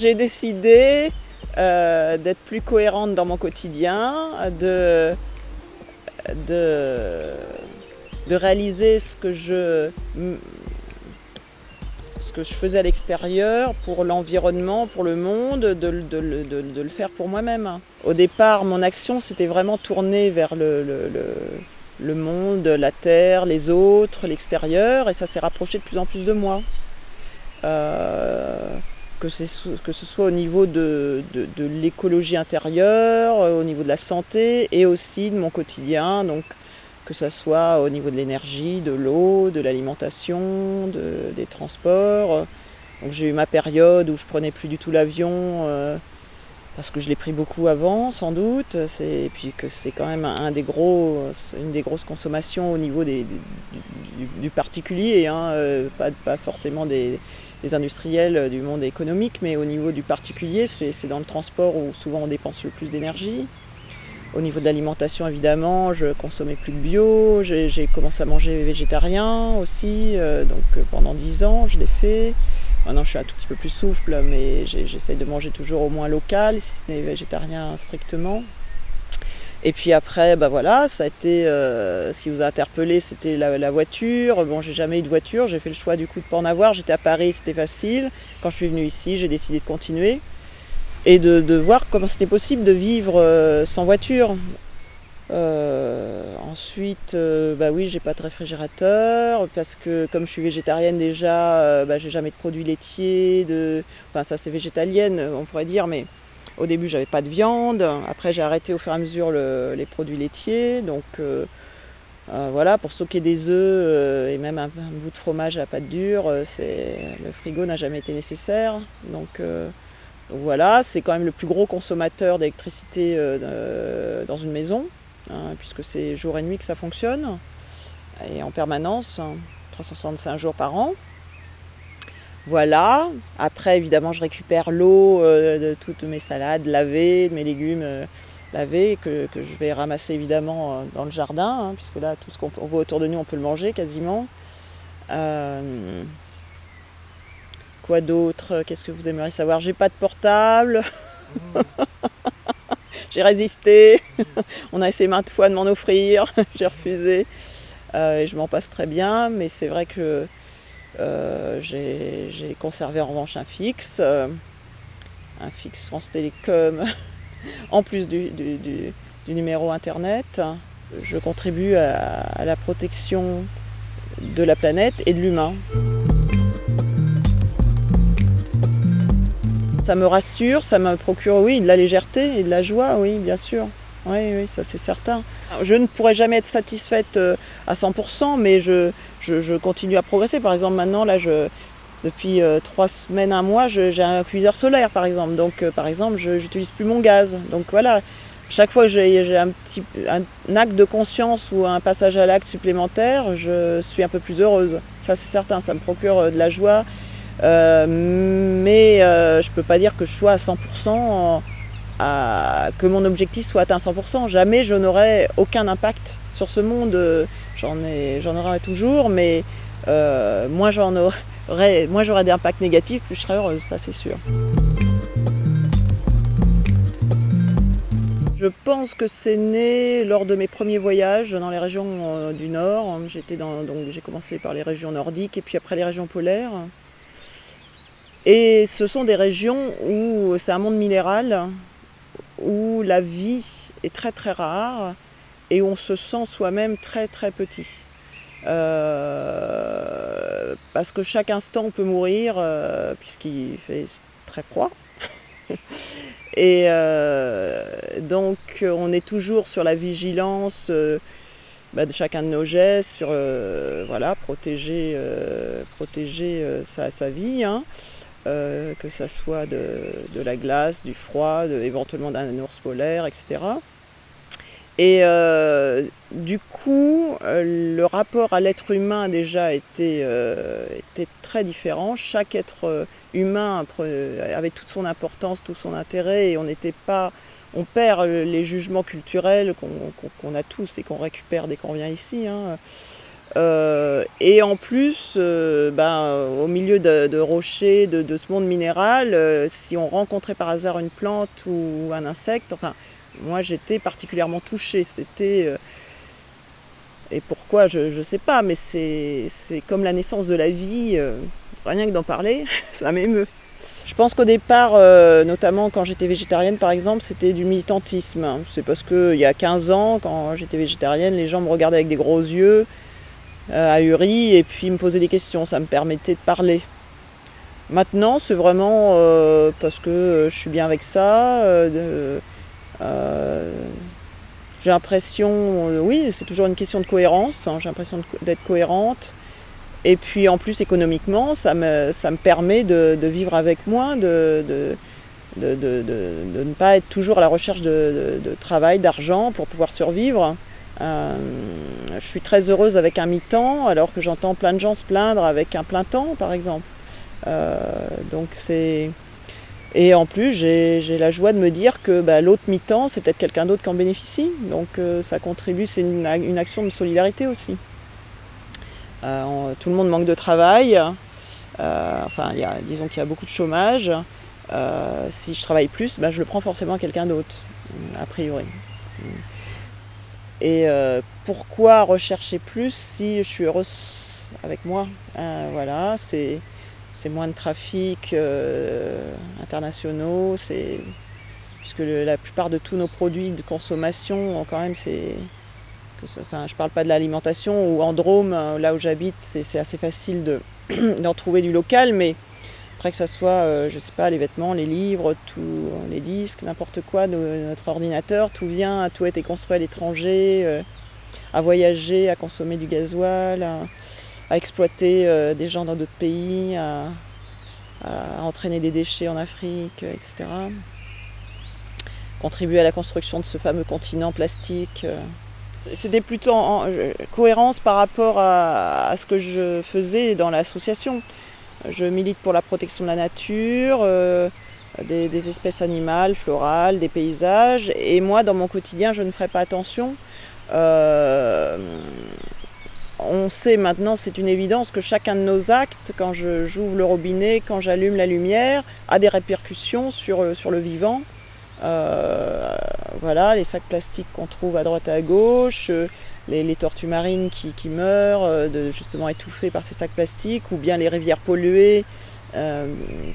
J'ai décidé euh, d'être plus cohérente dans mon quotidien, de, de, de réaliser ce que je ce que je faisais à l'extérieur pour l'environnement, pour le monde, de, le faire pour moi-même. Au départ, mon action s'était vraiment tournée vers le, le, monde, la terre, les autres, l'extérieur, et ça s'est rapproché de plus en plus de moi. Euh, que, que, ce soit au niveau de, de l'écologie intérieure, au niveau de la santé et aussi de mon quotidien, donc que ce soit au niveau de l'énergie, de l'eau, de l'alimentation, de, des transports. Donc j'ai eu ma période où je prenais plus du tout l'avion euh, parce que je l'ai pris beaucoup avant, sans doute. Et puis que c'est quand même un des gros, une des grosses consommations au niveau des, du, particulier, hein, euh, pas, pas, forcément des, des, industriels du monde économique, mais au niveau du particulier, c'est dans le transport où souvent on dépense le plus d'énergie. Au niveau de l'alimentation, évidemment, je consommais plus de bio, j'ai commencé à manger végétarien aussi, euh, donc euh, pendant 10 ans, je l'ai fait. Maintenant, je suis un tout petit peu plus souple, mais j'essaye de manger toujours au moins local, si ce n'est végétarien strictement. Et puis après, bah voilà, ça a été, euh, ce qui vous a interpellé, c'était la, voiture. Bon, j'ai jamais eu de voiture, j'ai fait le choix du coup de pas en avoir. J'étais à Paris, c'était facile. Quand je suis venue ici, j'ai décidé de continuer et de, voir comment c'était possible de vivre euh, sans voiture. Euh, ensuite, bah oui, j'ai pas de réfrigérateur parce que comme je suis végétarienne déjà, bah, j'ai jamais de produits laitiers, de... enfin ça c'est végétalienne on pourrait dire, mais au début j'avais pas de viande, après j'ai arrêté au fur et à mesure les produits laitiers, donc voilà, pour stocker des œufs et même un, bout de fromage à pâte dure, le frigo n'a jamais été nécessaire, donc voilà, c'est quand même le plus gros consommateur d'électricité euh, dans une maison, hein, puisque c'est jour et nuit que ça fonctionne, et en permanence, 365 hein, jours par an. Voilà, après évidemment je récupère l'eau euh, de toutes mes salades lavées, de mes légumes euh, lavés, que, je vais ramasser évidemment dans le jardin, hein, puisque là tout ce qu'on voit autour de nous on peut le manger quasiment. Quoi d'autre? Qu'est-ce que vous aimeriez savoir? J'ai pas de portable. J'ai résisté. On a essayé maintes fois de m'en offrir. J'ai refusé. Euh, et je m'en passe très bien. Mais c'est vrai que euh, j'ai conservé en revanche un fixe. Euh, un fixe France Télécom. en plus du, numéro internet. Je contribue à la protection de la planète et de l'humain. Ça me rassure, ça me procure, oui, de la légèreté et de la joie, oui, bien sûr. Oui, oui, ça c'est certain. Je ne pourrais jamais être satisfaite euh, à 100%, mais je, je, continue à progresser. Par exemple, maintenant, là, depuis euh, trois semaines, un mois, j'ai un cuiseur solaire, par exemple. Donc, euh, par exemple, je n'utilise plus mon gaz. Donc voilà, chaque fois que j'ai un petit un acte de conscience ou un passage à l'acte supplémentaire, je suis un peu plus heureuse. Ça, c'est certain, ça me procure de la joie mais je ne peux pas dire que je sois à 100%, que mon objectif soit atteint à 100%. Jamais je n'aurai aucun impact sur ce monde. J'en aurai toujours, mais euh, moins j'aurai des impacts négatifs, plus je serai heureuse, ça c'est sûr. Je pense que c'est né lors de mes premiers voyages dans les régions du Nord. J'ai commencé par les régions nordiques et puis après les régions polaires. Et ce sont des régions où c'est un monde minéral, où la vie est très très rare et on se sent soi-même très très petit. Euh, parce que chaque instant on peut mourir euh, puisqu'il fait très froid. et euh, donc on est toujours sur la vigilance bah, de chacun de nos gestes, sur voilà, protéger, protéger sa, sa, vie. Hein. Euh, que ça soit de, la glace, du froid, éventuellement d'un ours polaire, etc. Et euh, du coup, euh, le rapport à l'être humain déjà été, très différent. Chaque être humain avait toute son importance, tout son intérêt, et on n'était pas, on perd les jugements culturels qu'on a tous et qu'on récupère dès qu'on vient ici. Hein. Et en plus, ben, au milieu de, rochers, de, ce monde minéral, si on rencontrait par hasard une plante ou un insecte, enfin, moi j'étais particulièrement touchée. C'était et pourquoi, je ne sais pas, mais c'est comme la naissance de la vie, euh, rien que d'en parler, ça m'émeut. Je pense qu'au départ, euh, notamment quand j'étais végétarienne par exemple, c'était du militantisme. C'est parce qu'il y a 15 ans, quand j'étais végétarienne, les gens me regardaient avec des gros yeux, euh, ahuris, et puis me posaient des questions, ça me permettait de parler. Maintenant, c'est vraiment parce que je suis bien avec ça, j'ai l'impression, euh, oui, c'est toujours une question de cohérence, hein, j'ai l'impression d'être cohérente. Et puis en plus économiquement, ça me, ça me permet de, vivre avec moins, de, de, de, ne pas être toujours à la recherche de, travail, d'argent pour pouvoir survivre. Je suis très heureuse avec un mi-temps, alors que j'entends plein de gens se plaindre avec un plein temps, par exemple. Euh, donc c'est et en plus, j'ai la joie de me dire que bah, l'autre mi-temps, c'est peut-être quelqu'un d'autre qui en bénéficie. Donc euh, ça contribue, c'est une, action de solidarité aussi. Euh, tout le monde manque de travail. Enfin, disons qu'il y a beaucoup de chômage. si je travaille plus, bah, je le prends forcément à quelqu'un d'autre, a priori. Et pourquoi rechercher plus si je suis heureuse avec moi? Voilà, c'est c'est moins de trafic euh, internationaux, puisque la plupart de tous nos produits de consommation, quand même, c'est, enfin, je ne parle pas de l'alimentation ou en Drôme, euh, là où j'habite, c'est assez facile d'en trouver du local, mais après que ce soit, euh, je sais pas, les vêtements, les livres, tous les disques, n'importe quoi, notre ordinateur, tout vient, tout a été construit à l'étranger, à voyager, à consommer du gasoil à exploiter euh, des gens dans d'autres pays, à, entraîner des déchets en Afrique, etc. Contribuer à la construction de ce fameux continent plastique. Euh. C'était plutôt en, cohérence par rapport à, ce que je faisais dans l'association. Je milite pour la protection de la nature, euh, des, espèces animales, florales, des paysages. Et moi, dans mon quotidien, je ne ferai pas attention on sait maintenant, c'est une évidence, que chacun de nos actes, quand j'ouvre le robinet, quand j'allume la lumière, a des répercussions sur, euh, sur le vivant. Euh, voilà, les sacs plastiques qu'on trouve à droite et à gauche, euh, les, tortues marines qui, meurent, de, justement étouffées par ces sacs plastiques, ou bien les rivières polluées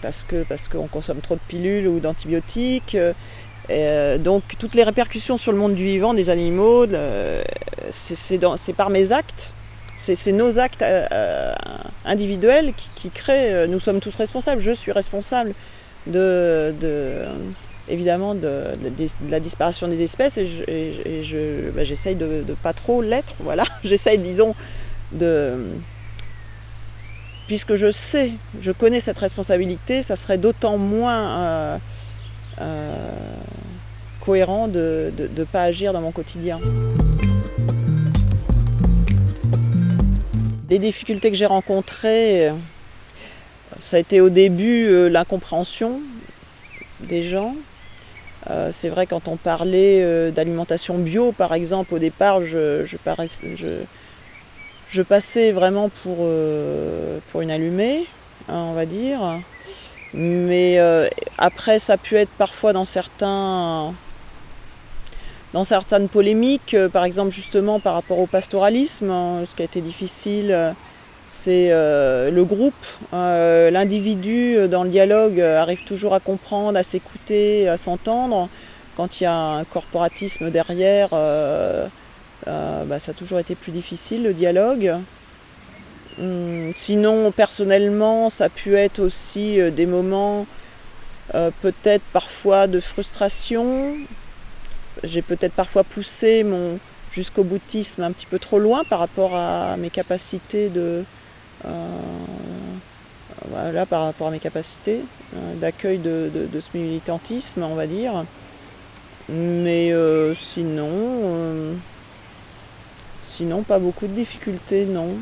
parce qu'on parce consomme trop de pilules ou d'antibiotiques. donc toutes les répercussions sur le monde du vivant, des animaux, c'est par mes actes c'est nos actes euh, euh, individuels qui, créent, euh, nous sommes tous responsables, je suis responsable de, évidemment de, la disparition des espèces et bah, j'essaye de, ne pas trop l'être, voilà, j'essaye disons de... Puisque je sais, je connais cette responsabilité, ça serait d'autant moins cohérent de ne pas agir dans mon quotidien. Les difficultés que j'ai rencontrées, euh, ça a été au début euh, l'incompréhension des gens. Euh, c'est vrai quand on parlait d'alimentation bio, par exemple, au départ, je, passais vraiment pour, pour une allumée, hein, on va dire. Mais après, ça a pu être parfois dans certains dans certaines polémiques, euh, par exemple justement par rapport au pastoralisme, hein, ce qui a été difficile, euh, c'est euh, le groupe, l'individu dans le dialogue arrive toujours à comprendre, à s'écouter, à s'entendre. Quand il y a un corporatisme derrière, bah, ça a toujours été plus difficile le dialogue. Hum, sinon, personnellement, ça a pu être aussi des moments peut-être parfois de frustration, j'ai peut-être parfois poussé mon jusqu'au boutisme un petit peu trop loin par rapport à mes capacités de euh, voilà par rapport à mes capacités euh, d'accueil de, ce militantisme on va dire mais euh, sinon sinon pas beaucoup de difficultés non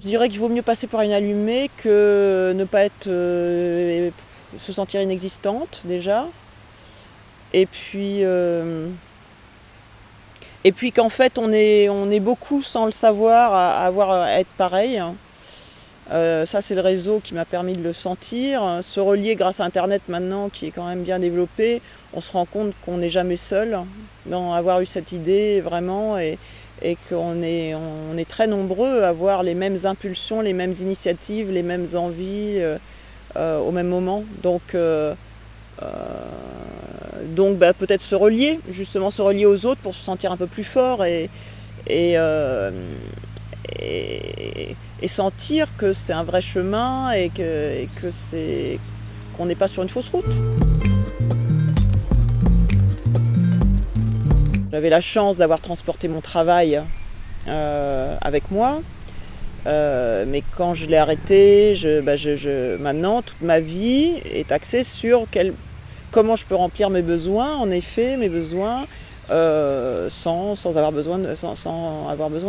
je dirais qu'il vaut mieux passer par une allumée que ne pas être se sentir inexistante déjà. Et puis, euh, Et puis qu'en fait, on est, on est beaucoup sans le savoir à, avoir, être pareil. Euh, ça, c'est le réseau qui m'a permis de le sentir. Se relier grâce à Internet maintenant, qui est quand même bien développé, on se rend compte qu'on n'est jamais seul dans avoir eu cette idée vraiment et, et qu'on est, on est très nombreux à avoir les mêmes impulsions, les mêmes initiatives, les mêmes envies euh, euh, au même moment. Donc, donc bah, peut-être se relier, justement se relier aux autres pour se sentir un peu plus fort et, et, sentir que c'est un vrai chemin et que, c'est qu'on n'est pas sur une fausse route. J'avais la chance d'avoir transporté mon travail euh, avec moi, euh, mais quand je l'ai arrêté, bah maintenant toute ma vie est axée sur quel, comment je peux remplir mes besoins, en effet, mes besoins, euh, sans, avoir besoin de, sans,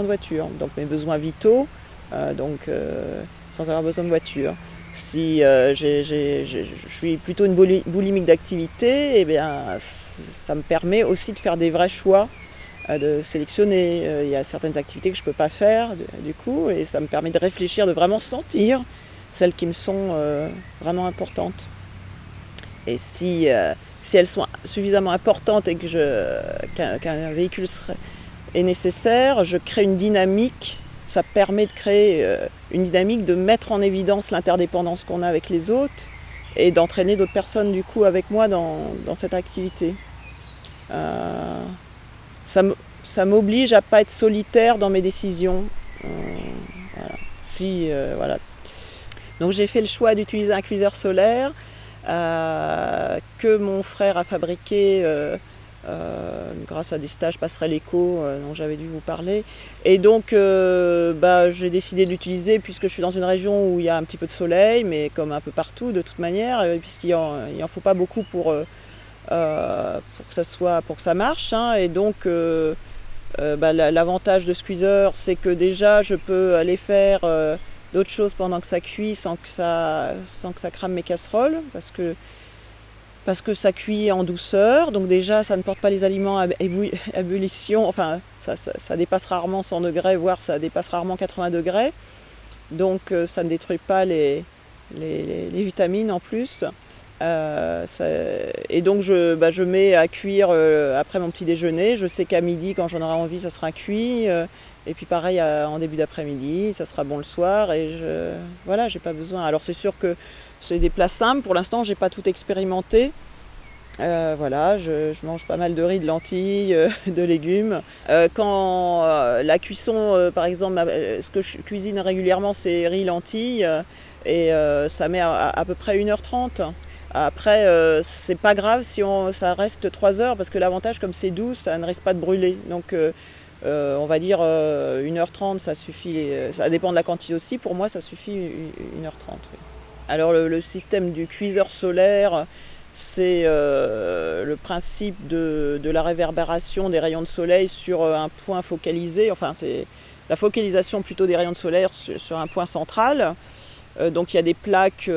voiture. Donc mes besoins vitaux, euh, donc euh, sans avoir besoin de voiture. Si je suis plutôt une boulimique d'activité, eh bien, ça me permet aussi de faire des vrais choix, de sélectionner. Il y a certaines activités que je ne peux pas faire du coup, et ça me permet de réfléchir, de vraiment sentir celles qui me sont vraiment importantes. Et si, si elles sont suffisamment importantes et qu'un véhicule est nécessaire, je crée une dynamique ça permet de créer euh, une dynamique, de mettre en évidence l'interdépendance qu'on a avec les autres et d'entraîner d'autres personnes du coup avec moi dans, cette activité. Euh, ça m'oblige à ne pas être solitaire dans mes décisions. Euh, si, voilà. Donc j'ai fait le choix d'utiliser un cuiseur solaire que mon frère a fabriqué euh, grâce à des stages passerelle éco euh, dont j'avais dû vous parler. Et donc euh, bah, j'ai décidé de l'utiliser puisque je suis dans une région où il y a un petit peu de soleil, mais comme un peu partout de toute manière, puisqu'il n'en en faut pas beaucoup pour, pour, que, ça soit, pour que ça marche. Hein. et donc bah, l'avantage de Squeezer, c'est que déjà je peux aller faire d'autres choses pendant que ça cuit sans que ça, sans crame mes casseroles. Parce que ça cuit en douceur, donc déjà ça ne porte pas les aliments à ébullition, enfin ça, dépasse rarement 100 degrés, voire ça dépasse rarement 80 degrés, donc euh, ça ne détruit pas les, vitamines en plus. Euh, et donc je, bah, je, mets à cuire euh, après mon petit déjeuner, je sais qu'à midi quand j'en aurai envie ça sera cuit, et puis pareil en début d'après-midi, ça sera bon le soir, et je, voilà, j'ai pas besoin. Alors c'est sûr que c'est des plats simples, pour l'instant j'ai pas tout expérimenté. Euh, voilà, je, mange pas mal de riz, de lentilles, euh, de légumes. Euh, quand la cuisson, par exemple, ce que je cuisine régulièrement, c'est riz, lentilles, et ça met à, peu près 1h30. Après, c'est pas grave si on, ça reste 3 heures, parce que l'avantage, comme c'est doux, ça ne risque pas de brûler. Donc, on va dire 1h30, ça suffit. Ça dépend de la quantité aussi. Pour moi, ça suffit 1h30. Alors le, système du cuiseur solaire, c'est euh, le principe de, la réverbération des rayons de soleil sur euh, un point focalisé, enfin c'est la focalisation plutôt des rayons de soleil sur, un point central. Euh, donc il y a des plaques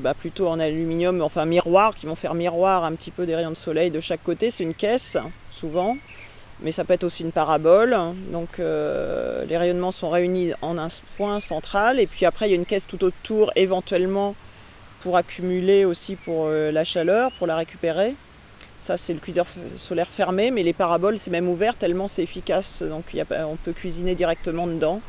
bah, plutôt en aluminium, enfin miroir, qui vont faire miroir un petit peu des rayons de soleil de chaque côté. C'est une caisse, souvent mais ça peut être aussi une parabole. Donc euh, les rayonnements sont réunis en un point central et puis après il y a une caisse tout autour éventuellement pour accumuler aussi pour euh, la chaleur, pour la récupérer. Ça c'est le cuiseur solaire fermé, mais les paraboles c'est même ouvert tellement c'est efficace, donc on peut cuisiner directement dedans.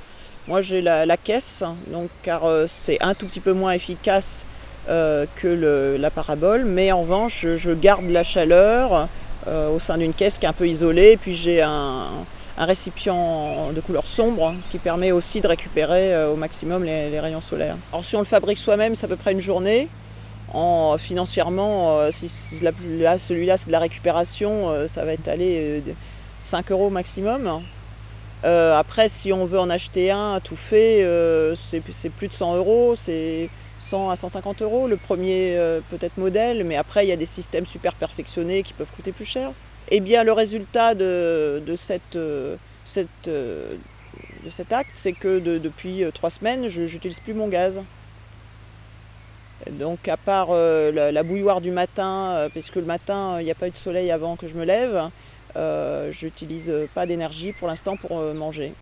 Moi j'ai la, caisse, donc, car euh, c'est un tout petit peu moins efficace que la parabole, mais en revanche je garde la chaleur, euh, au sein d'une caisse qui est un peu isolée. puis j'ai un, récipient de couleur sombre, ce qui permet aussi de récupérer euh, au maximum les, rayons solaires. Alors si on le fabrique soi-même, c'est à peu près une journée. En, financièrement, euh, si, celui-là c'est de la récupération, ça va être allé 5 euros maximum. Après, si on veut en acheter un tout fait, c'est plus de 100 euros. 100 à 150 euros, le premier euh, peut-être modèle, mais après il y a des systèmes super perfectionnés qui peuvent coûter plus cher. Eh bien le résultat de, euh, euh, cet acte, c'est que depuis trois semaines, je n'utilise plus mon gaz. Donc à part la, bouilloire du matin, puisque le matin il n'y a pas eu de soleil avant que je me lève, Euh, je n'utilise pas d'énergie pour l'instant pour manger.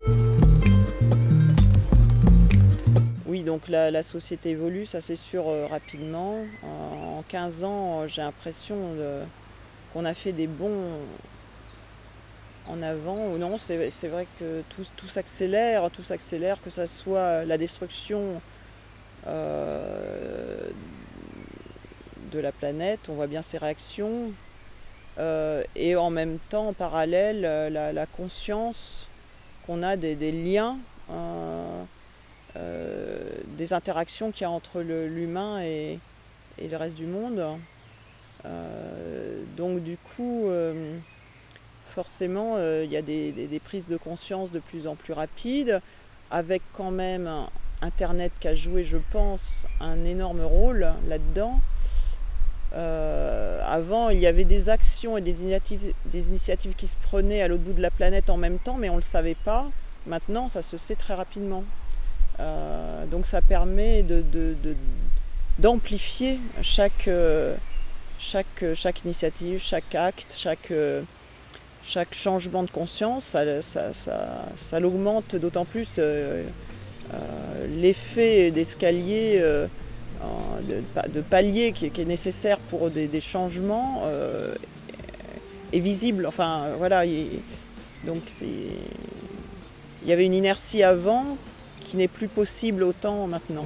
Oui, donc la, société évolue, ça c'est sûr rapidement. En 15 ans, j'ai l'impression qu'on a fait des bons en avant ou non. C'est vrai que tout, s'accélère, tout s'accélère, que ce soit la destruction euh, de la planète, on voit bien ces réactions, euh, et en même temps, en parallèle, la, conscience qu'on a des, liens, euh, des interactions qu'il y a entre l'humain et, le reste du monde. donc du coup, forcément, euh, il y a des, prises de conscience de plus en plus rapides, avec quand même Internet qui a joué, je pense, un énorme rôle là-dedans. Euh, avant, il y avait des actions et des initiatives, des initiatives qui se prenaient à l'autre bout de la planète en même temps, mais on ne le savait pas. Maintenant, ça se sait très rapidement. Euh, donc ça permet d'amplifier chaque, chaque, chaque initiative, chaque acte, chaque chaque changement de conscience, ça, l'augmente d'autant plus euh, euh, l'effet d'escalier, euh, de, palier qui, est nécessaire pour des, changements est visible. Enfin, voilà. donc, il y avait une inertie avant qui n'est plus possible autant maintenant.